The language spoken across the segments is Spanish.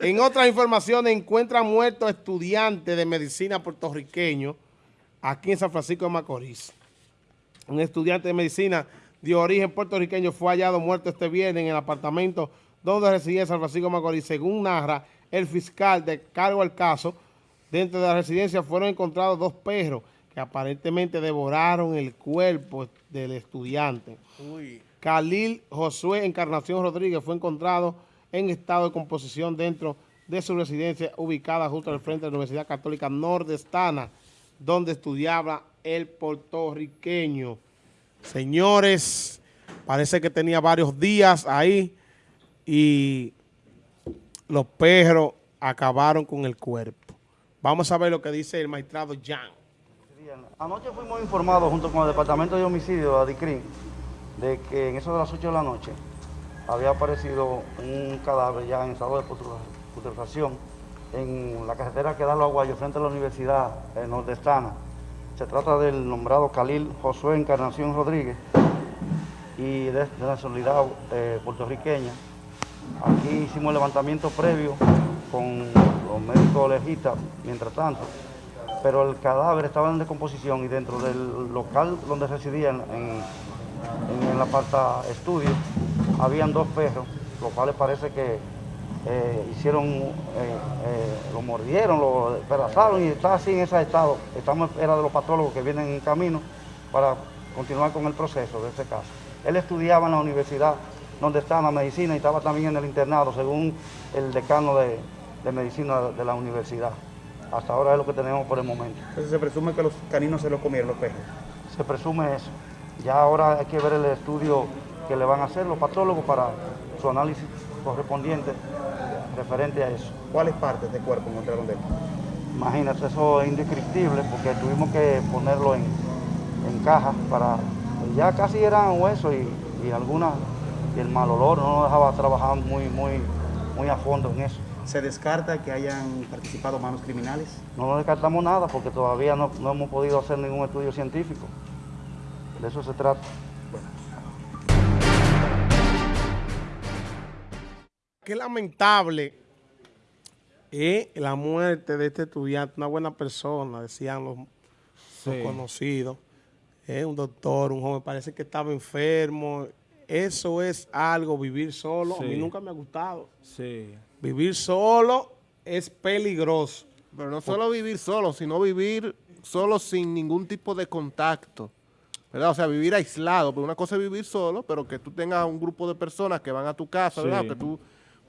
En otras informaciones, encuentran muerto estudiante de medicina puertorriqueño aquí en San Francisco de Macorís. Un estudiante de medicina de origen puertorriqueño fue hallado muerto este viernes en el apartamento donde residía San Francisco de Macorís. Según narra el fiscal de cargo al caso, dentro de la residencia fueron encontrados dos perros que aparentemente devoraron el cuerpo del estudiante. Uy. Khalil Josué Encarnación Rodríguez fue encontrado en estado de composición dentro de su residencia ubicada justo al frente de la Universidad Católica Nordestana, donde estudiaba el puertorriqueño. Señores, parece que tenía varios días ahí y los perros acabaron con el cuerpo. Vamos a ver lo que dice el magistrado Jan. Anoche fuimos informados junto con el Departamento de Homicidio, DICRIM, de que en eso de las 8 de la noche había aparecido un cadáver ya en estado de putrefacción en la carretera que da los aguayos frente a la Universidad Nordestana. Se trata del nombrado Khalil Josué Encarnación Rodríguez y de, la nacionalidad eh, puertorriqueña. Aquí hicimos el levantamiento previo con los médicos legistas, mientras tanto, pero el cadáver estaba en decomposición y dentro del local donde residían en, en el aparta estudio habían dos perros, los cuales parece que eh, hicieron, eh, eh, lo mordieron, lo despedazaron y está así en ese estado. Estamos era de los patólogos que vienen en camino para continuar con el proceso de ese caso. Él estudiaba en la universidad donde está la medicina y estaba también en el internado, según el decano de, medicina de la universidad. Hasta ahora es lo que tenemos por el momento. Entonces se presume que los caninos se los comieron los perros. Se presume eso. Ya ahora hay que ver el estudio que le van a hacer los patólogos para su análisis correspondiente referente a eso. ¿Cuáles partes del cuerpo encontraron de él? Imagínate, eso es indescriptible porque tuvimos que ponerlo en, en cajas para... Ya casi eran huesos y, y algunas... Y el mal olor no nos dejaba trabajar muy, muy, muy a fondo en eso. ¿Se descarta que hayan participado manos criminales? No descartamos nada porque todavía no, no hemos podido hacer ningún estudio científico. De eso se trata. Qué lamentable es la muerte de este estudiante, una buena persona, decían los, conocidos. Es un doctor, un joven, parece que estaba enfermo. Eso es algo, vivir solo. A mí nunca me ha gustado. Sí. Vivir solo es peligroso. Pero no solo vivir solo, sino vivir solo sin ningún tipo de contacto. ¿verdad? O sea, vivir aislado. Porque una cosa es vivir solo, pero que tú tengas un grupo de personas que van a tu casa, ¿verdad? Que tú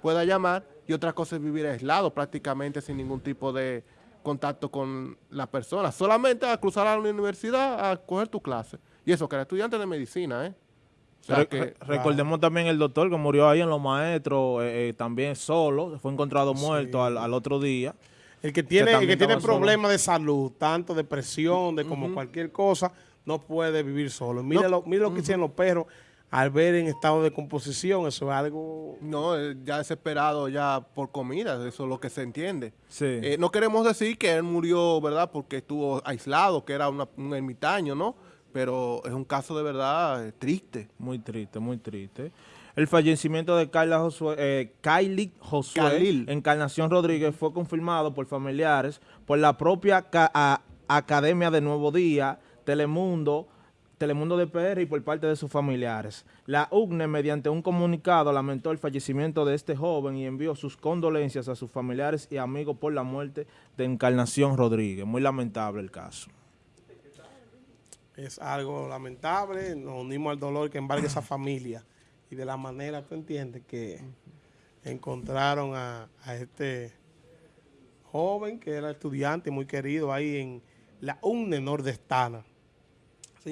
pueda llamar y otra cosa es vivir aislado prácticamente sin ningún tipo de contacto con la persona. Solamente a cruzar a la universidad a coger tu clase. Y eso que era estudiante de medicina, ¿eh? recordemos también el doctor que murió ahí en Los Maestros, eh, eh, también solo, fue encontrado muerto al, otro día. El que tiene, el que tiene problemas de salud, tanto depresión, de como cualquier cosa, no puede vivir solo. Mire lo, mire lo que hicieron los perros al ver en estado de composición, eso es algo... No, eh, ya desesperado ya por comida, eso es lo que se entiende. Sí. Eh, no queremos decir que él murió, ¿verdad?, porque estuvo aislado, que era un ermitaño, ¿no? Pero es un caso de verdad eh, triste. Muy triste, muy triste. El fallecimiento de Carla Josué, eh, Kylie Josué Encarnación Rodríguez fue confirmado por familiares, por la propia Academia de Nuevo Día, Telemundo, Telemundo de PR y por parte de sus familiares. La UGNE, mediante un comunicado, lamentó el fallecimiento de este joven y envió sus condolencias a sus familiares y amigos por la muerte de Encarnación Rodríguez. Muy lamentable el caso. Es algo lamentable, nos unimos al dolor que embarga esa familia y de la manera, tú entiendes, que encontraron a, a este joven que era estudiante muy querido ahí en la UNE nordestana.